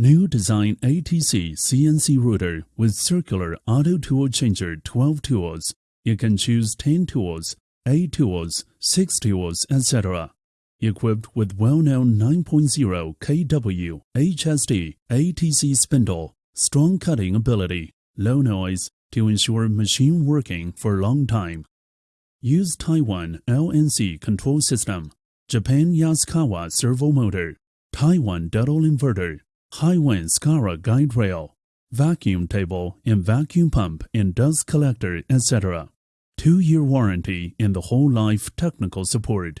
New design ATC CNC router with circular auto tool changer 12 tools. You can choose 10 tools, 8 tools, 6 tools, etc. Equipped with well-known 9.0 kW HSD ATC spindle, strong cutting ability, low noise to ensure machine working for long time. Use Taiwan LNC control system, Japan Yaskawa servo motor, Taiwan Delta inverter, HIWIN square guide rail, vacuum table and vacuum pump and dust collector, etc. Two-year warranty and the whole life technical support.